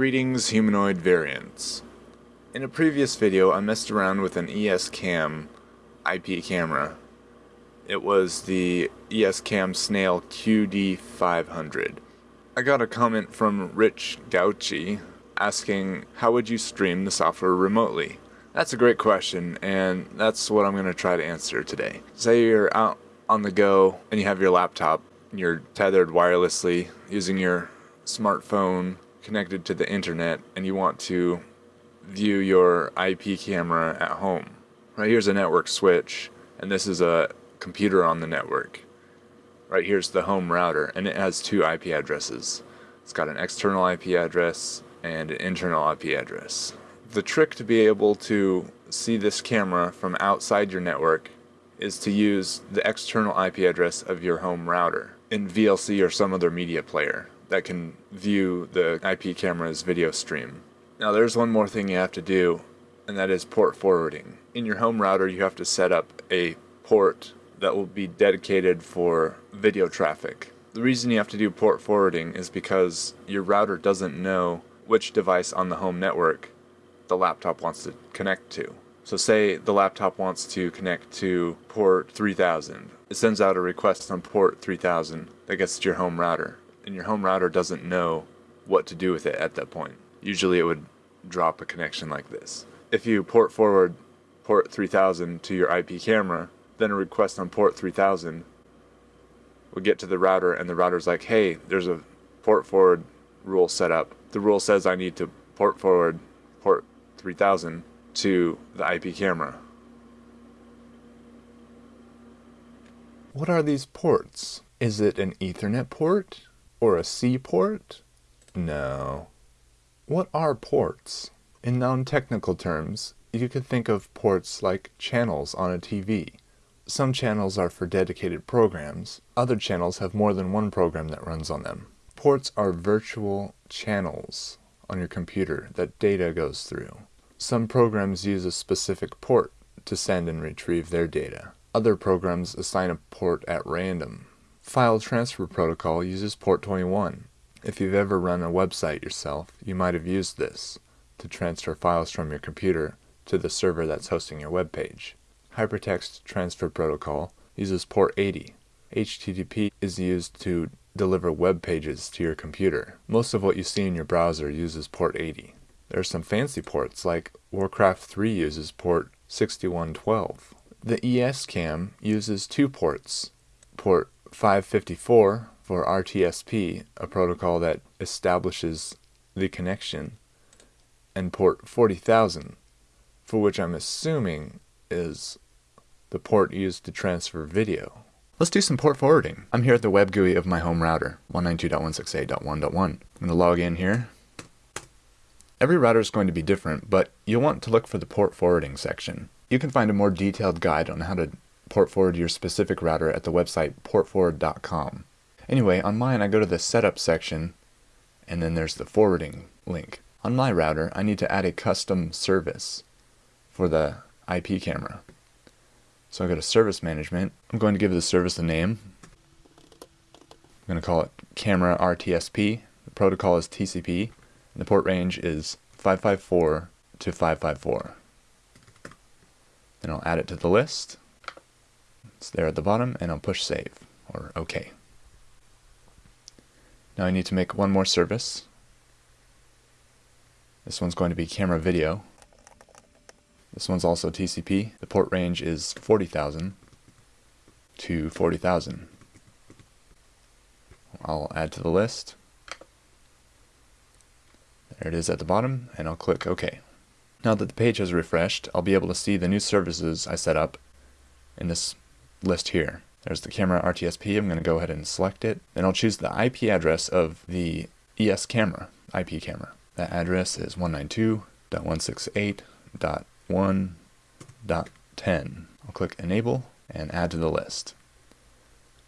Greetings humanoid variants. In a previous video I messed around with an ESCam IP camera. It was the ESCam Snail QD500. I got a comment from Rich Gauchi asking how would you stream the software remotely? That's a great question and that's what I'm going to try to answer today. Say you're out on the go and you have your laptop and you're tethered wirelessly using your smartphone connected to the internet and you want to view your IP camera at home. Right here's a network switch and this is a computer on the network. Right here's the home router and it has two IP addresses. It's got an external IP address and an internal IP address. The trick to be able to see this camera from outside your network is to use the external IP address of your home router in VLC or some other media player that can view the IP camera's video stream. Now there's one more thing you have to do and that is port forwarding. In your home router you have to set up a port that will be dedicated for video traffic. The reason you have to do port forwarding is because your router doesn't know which device on the home network the laptop wants to connect to. So say the laptop wants to connect to port 3000. It sends out a request on port 3000 that gets to your home router and your home router doesn't know what to do with it at that point. Usually it would drop a connection like this. If you port forward port 3000 to your IP camera, then a request on port 3000 would get to the router and the router's like, hey, there's a port forward rule set up. The rule says I need to port forward port 3000 to the IP camera. What are these ports? Is it an Ethernet port? Or a seaport? No. What are ports? In non-technical terms, you could think of ports like channels on a TV. Some channels are for dedicated programs. Other channels have more than one program that runs on them. Ports are virtual channels on your computer that data goes through. Some programs use a specific port to send and retrieve their data. Other programs assign a port at random. File Transfer Protocol uses port 21. If you've ever run a website yourself, you might have used this to transfer files from your computer to the server that's hosting your web page. Hypertext Transfer Protocol uses port 80. HTTP is used to deliver web pages to your computer. Most of what you see in your browser uses port 80. There are some fancy ports like Warcraft 3 uses port 6112. The ESCam uses two ports, port 554 for RTSP, a protocol that establishes the connection, and port 40,000, for which I'm assuming is the port used to transfer video. Let's do some port forwarding. I'm here at the web GUI of my home router, 192.168.1.1. I'm going to log in here. Every router is going to be different, but you'll want to look for the port forwarding section. You can find a more detailed guide on how to port forward your specific router at the website portforward.com. Anyway, on mine I go to the setup section and then there's the forwarding link. On my router I need to add a custom service for the IP camera. So I go to service management. I'm going to give the service a name. I'm going to call it camera RTSP. The protocol is TCP. And the port range is 554 to 554. Then I'll add it to the list. It's there at the bottom and I'll push save or OK. Now I need to make one more service. This one's going to be camera video. This one's also TCP. The port range is 40,000 to 40,000. I'll add to the list. There it is at the bottom, and I'll click OK. Now that the page has refreshed, I'll be able to see the new services I set up in this list here. There's the camera RTSP. I'm going to go ahead and select it. and I'll choose the IP address of the ES camera, IP camera. That address is 192.168.1.10. I'll click Enable and Add to the list.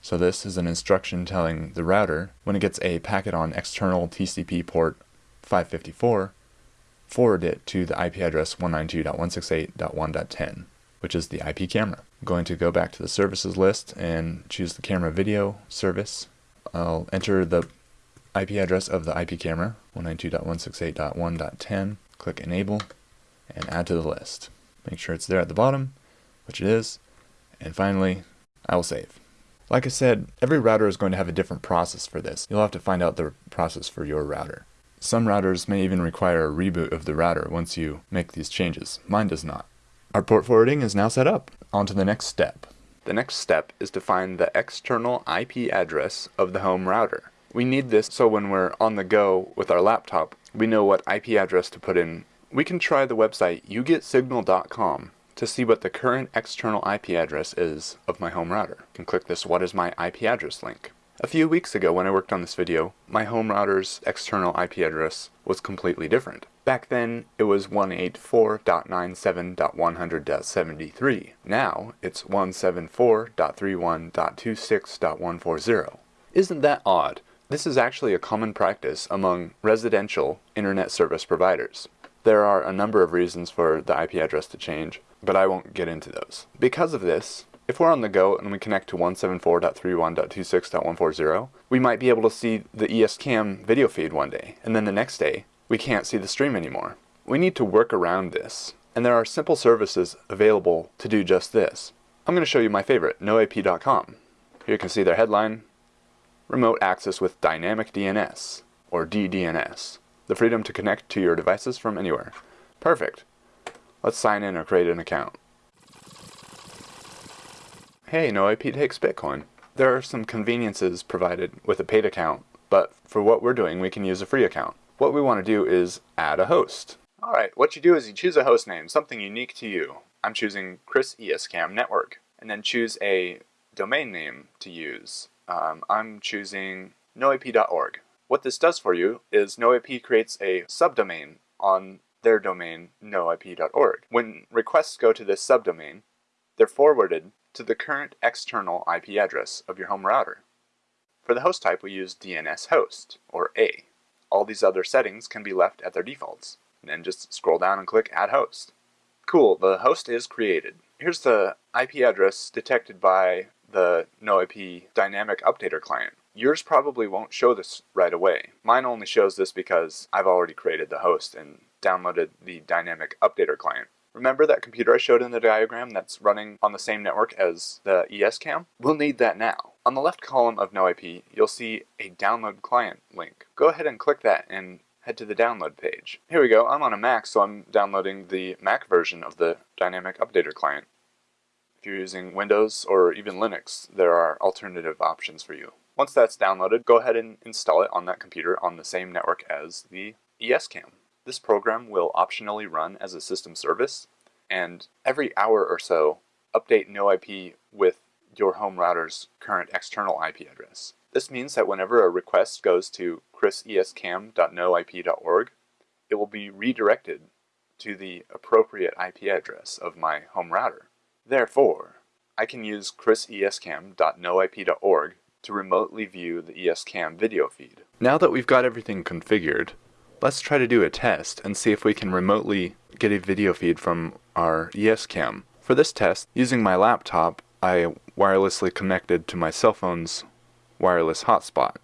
So this is an instruction telling the router when it gets a packet on external TCP port 554, forward it to the IP address 192.168.1.10 which is the IP camera. I'm going to go back to the services list and choose the camera video service. I'll enter the IP address of the IP camera, 192.168.1.10. Click Enable and add to the list. Make sure it's there at the bottom, which it is. And finally, I will save. Like I said, every router is going to have a different process for this. You'll have to find out the process for your router. Some routers may even require a reboot of the router once you make these changes. Mine does not. Our port forwarding is now set up. On to the next step. The next step is to find the external IP address of the home router. We need this so when we're on the go with our laptop, we know what IP address to put in. We can try the website yougetsignal.com to see what the current external IP address is of my home router. You can click this what is my IP address link. A few weeks ago when I worked on this video, my home router's external IP address was completely different. Back then, it was 184.97.100.73. Now, it's 174.31.26.140. Isn't that odd? This is actually a common practice among residential internet service providers. There are a number of reasons for the IP address to change, but I won't get into those. Because of this, if we're on the go and we connect to 174.31.26.140, we might be able to see the ESCam video feed one day, and then the next day, we can't see the stream anymore. We need to work around this, and there are simple services available to do just this. I'm going to show you my favorite, noip.com. Here you can see their headline, Remote Access with Dynamic DNS, or DDNS, the freedom to connect to your devices from anywhere. Perfect. Let's sign in or create an account. Hey, NoIP takes Bitcoin. There are some conveniences provided with a paid account, but for what we're doing, we can use a free account. What we want to do is add a host. Alright, what you do is you choose a host name, something unique to you. I'm choosing Chris ESCam Network, and then choose a domain name to use. Um, I'm choosing noip.org. What this does for you is NoIP creates a subdomain on their domain noip.org. When requests go to this subdomain, they're forwarded to the current external IP address of your home router. For the host type, we use DNS host, or A. All these other settings can be left at their defaults. And then just scroll down and click Add Host. Cool, the host is created. Here's the IP address detected by the NoIP Dynamic Updater client. Yours probably won't show this right away. Mine only shows this because I've already created the host and downloaded the Dynamic Updater client. Remember that computer I showed in the diagram that's running on the same network as the ESCam? We'll need that now. On the left column of NoIP, you'll see a download client link. Go ahead and click that and head to the download page. Here we go, I'm on a Mac, so I'm downloading the Mac version of the Dynamic Updater client. If you're using Windows or even Linux, there are alternative options for you. Once that's downloaded, go ahead and install it on that computer on the same network as the ESCam. This program will optionally run as a system service, and every hour or so, update NoIP with your home router's current external IP address. This means that whenever a request goes to chrisescam.noip.org, it will be redirected to the appropriate IP address of my home router. Therefore, I can use chrisescam.noip.org to remotely view the ESCam video feed. Now that we've got everything configured, Let's try to do a test and see if we can remotely get a video feed from our ESCam. For this test, using my laptop, I wirelessly connected to my cell phone's wireless hotspot.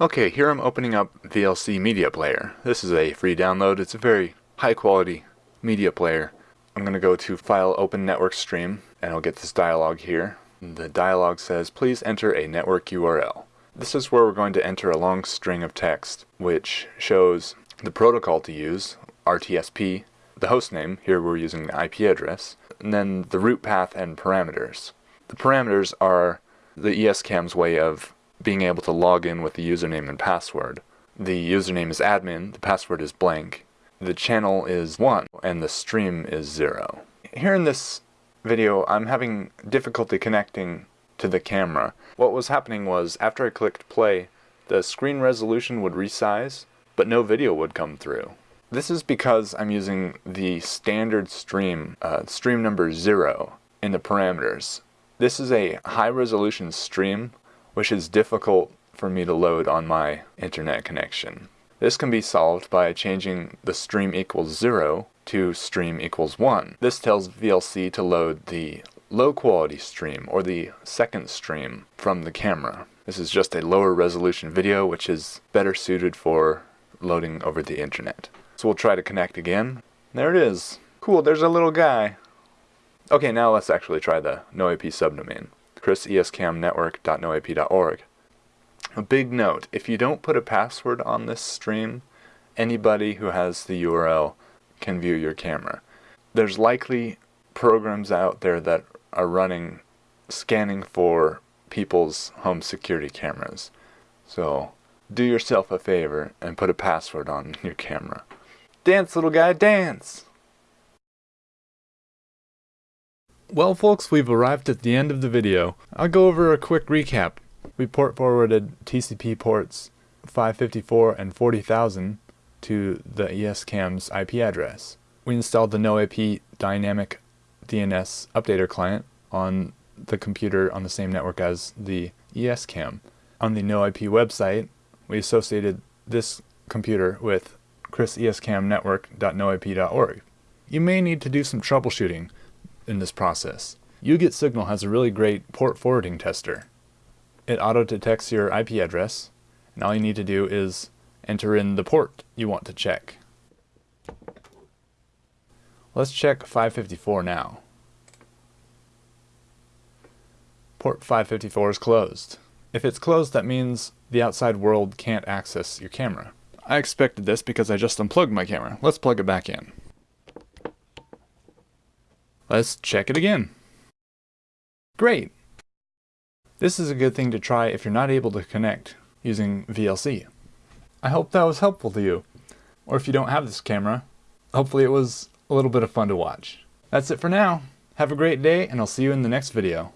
Okay, here I'm opening up VLC Media Player. This is a free download. It's a very high quality media player. I'm going to go to File Open Network Stream, and I'll get this dialog here. The dialog says, please enter a network URL. This is where we're going to enter a long string of text, which shows the protocol to use, RTSP, the host name, here we're using the IP address, and then the root path and parameters. The parameters are the ESCam's way of being able to log in with the username and password. The username is admin, the password is blank, the channel is 1, and the stream is 0. Here in this video, I'm having difficulty connecting to the camera. What was happening was, after I clicked play, the screen resolution would resize, but no video would come through. This is because I'm using the standard stream, uh, stream number 0, in the parameters. This is a high resolution stream, which is difficult for me to load on my internet connection. This can be solved by changing the stream equals 0 to stream equals 1. This tells VLC to load the low quality stream or the second stream from the camera. This is just a lower resolution video which is better suited for loading over the internet. So we'll try to connect again. There it is. Cool, there's a little guy. Okay, now let's actually try the NoIP subdomain. chrisescamnetwork.noip.org. A big note, if you don't put a password on this stream, anybody who has the URL can view your camera. There's likely programs out there that are running scanning for people's home security cameras. So do yourself a favor and put a password on your camera. Dance, little guy, dance! Well folks, we've arrived at the end of the video. I'll go over a quick recap. We port forwarded TCP ports 554 and 40,000 to the ESCAM's IP address. We installed the NoIP dynamic DNS updater client on the computer on the same network as the ESCAM. On the NoIP website, we associated this computer with chrisescamnetwork.noip.org. You may need to do some troubleshooting in this process. YouGetSignal has a really great port forwarding tester. It auto-detects your IP address, and all you need to do is enter in the port you want to check. Let's check 554 now. Port 554 is closed. If it's closed, that means the outside world can't access your camera. I expected this because I just unplugged my camera. Let's plug it back in. Let's check it again. Great! This is a good thing to try if you're not able to connect using VLC. I hope that was helpful to you. Or if you don't have this camera, hopefully it was a little bit of fun to watch. That's it for now. Have a great day and I'll see you in the next video.